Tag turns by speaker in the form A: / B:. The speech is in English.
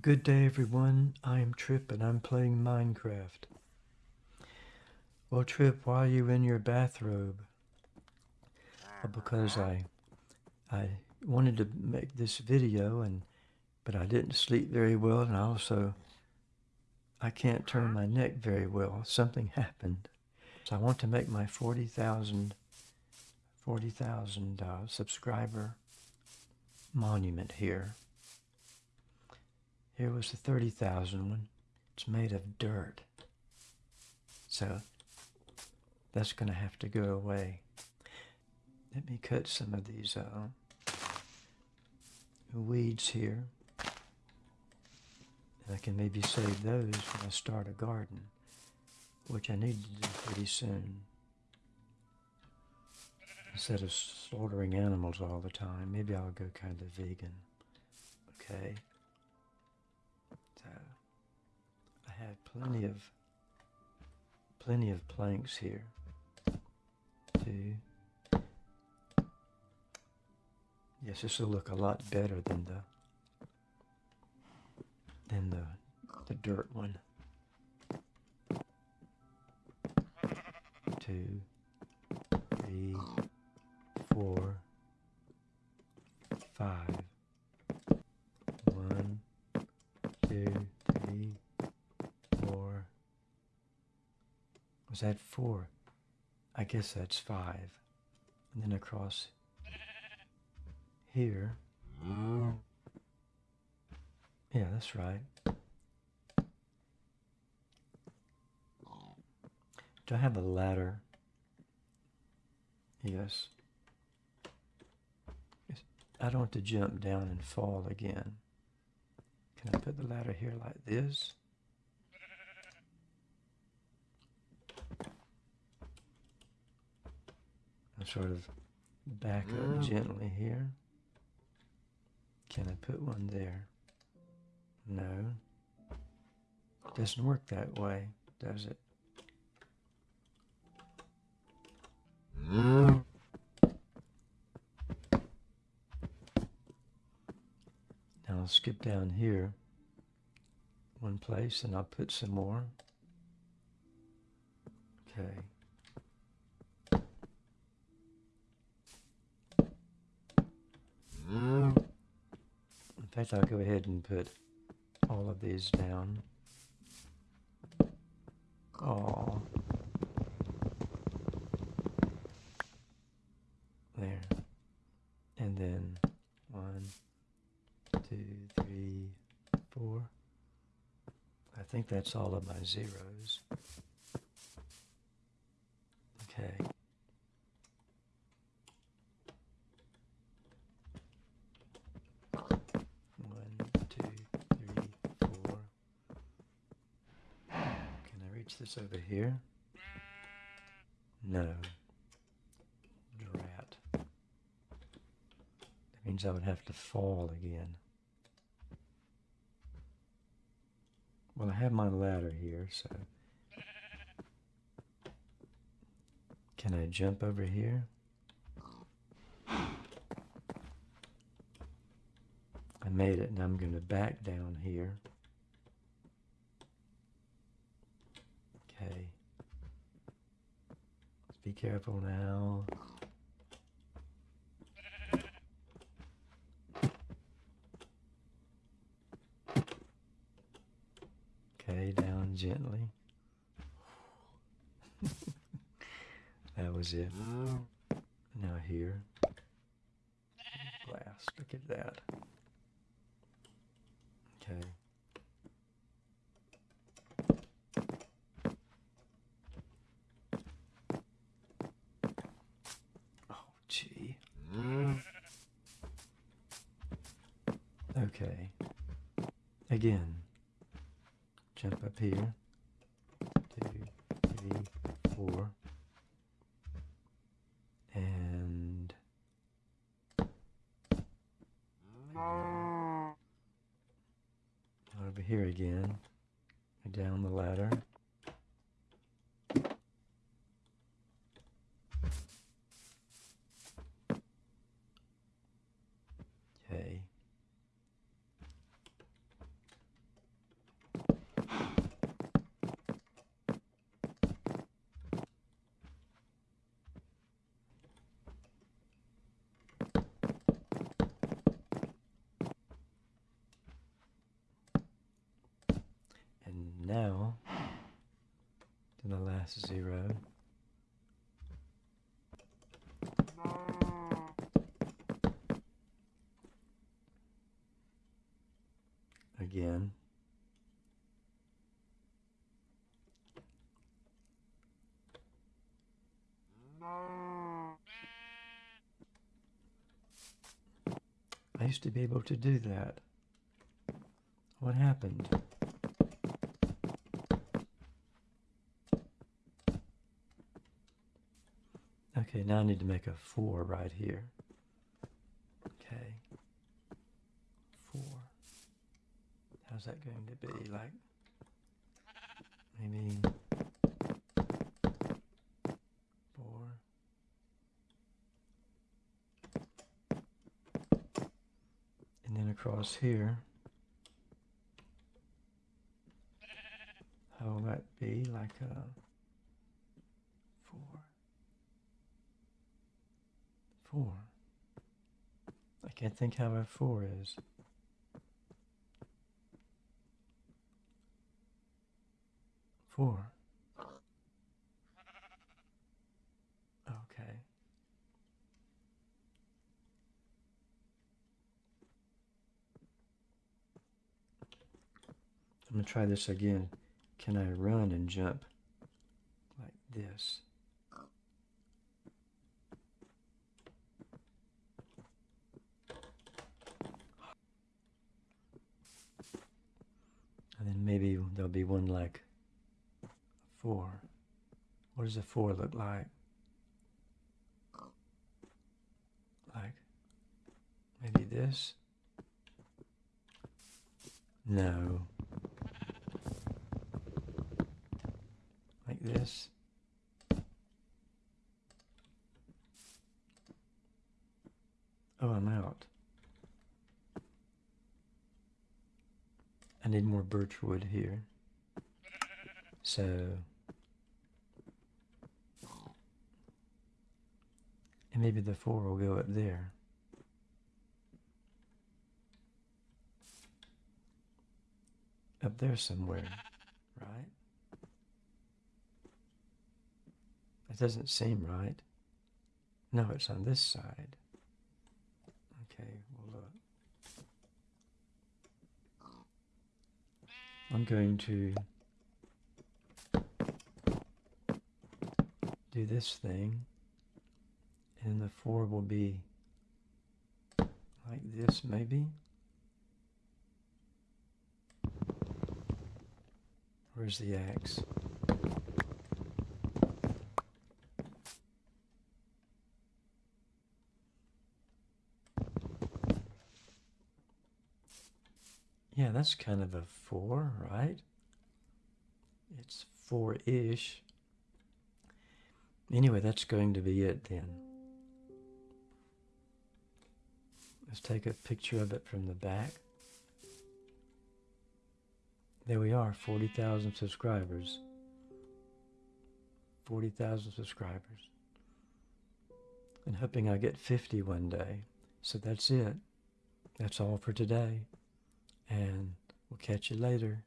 A: Good day everyone, I am Trip and I'm playing Minecraft. Well Trip, why are you in your bathrobe? Well, because I I wanted to make this video and but I didn't sleep very well and also I can't turn my neck very well. Something happened. So I want to make my 40,000 40,000 uh, subscriber monument here. Here was the 30,000 one. It's made of dirt. So that's going to have to go away. Let me cut some of these uh, weeds here. And I can maybe save those when I start a garden, which I need to do pretty soon. Instead of slaughtering animals all the time, maybe I'll go kind of vegan. Okay. Have plenty of, plenty of planks here. Two. Yes, this will look a lot better than the, than the, the dirt one. Two, three, that four? I guess that's five. And then across here. Yeah, that's right. Do I have a ladder? Yes. I don't want to jump down and fall again. Can I put the ladder here like this? And sort of back up mm. gently here. Can I put one there? No. Doesn't work that way, does it? Mm. Now I'll skip down here one place and I'll put some more. Okay. In fact, I'll go ahead and put all of these down. Oh. There. And then one, two, three, four. I think that's all of my zeros. Okay. One, two, three, four. Can I reach this over here? No. Drat. That means I would have to fall again. Well, I have my ladder here, so... Can I jump over here? I made it, and I'm going to back down here. Okay. Let's be careful now. Okay, down gently. that was it. Now here. Glass, look at that. Okay. Oh, gee. Okay. Again. Jump up here. Two, three, four. And over here again. Down the ladder. Okay. now to the last zero. Again. I used to be able to do that. What happened? Okay, now I need to make a 4 right here. Okay. 4. How's that going to be? Like, maybe 4. And then across here, how will that be? Like a 4. 4. I can't think how a 4 is. Four. Okay. I'm going to try this again. Can I run and jump like this? Maybe there'll be one like four. What does a four look like? Like maybe this? No. Like this? Oh, I'm out. Need more birch wood here. So and maybe the four will go up there. Up there somewhere, right? That doesn't seem right. No, it's on this side. Okay, well look. I'm going to do this thing and the four will be like this maybe. Where's the axe yeah that's kind of a four right it's four-ish anyway that's going to be it then Let's take a picture of it from the back. There we are, 40,000 subscribers. 40,000 subscribers. And hoping I get 50 one day. So that's it. That's all for today. And we'll catch you later.